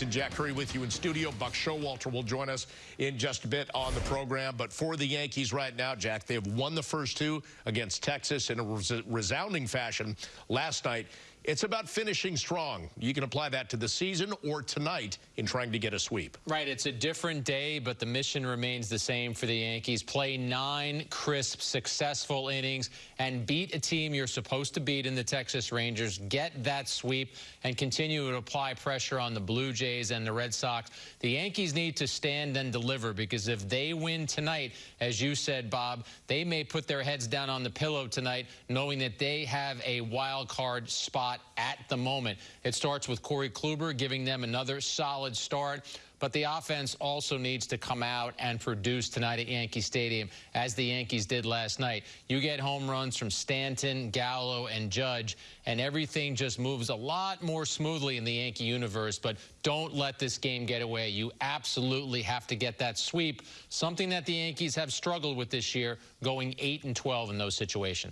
And Jack Curry with you in studio. Buck Showalter will join us in just a bit on the program. But for the Yankees right now, Jack, they have won the first two against Texas in a resounding fashion last night. It's about finishing strong. You can apply that to the season or tonight in trying to get a sweep. Right. It's a different day, but the mission remains the same for the Yankees. Play nine crisp, successful innings and beat a team you're supposed to beat in the Texas Rangers. Get that sweep and continue to apply pressure on the Blue Jays and the Red Sox. The Yankees need to stand and deliver because if they win tonight, as you said, Bob, they may put their heads down on the pillow tonight knowing that they have a wild card spot at the moment. It starts with Corey Kluber giving them another solid start. But the offense also needs to come out and produce tonight at Yankee Stadium, as the Yankees did last night. You get home runs from Stanton, Gallo, and Judge, and everything just moves a lot more smoothly in the Yankee universe. But don't let this game get away. You absolutely have to get that sweep, something that the Yankees have struggled with this year, going 8 and 12 in those situations.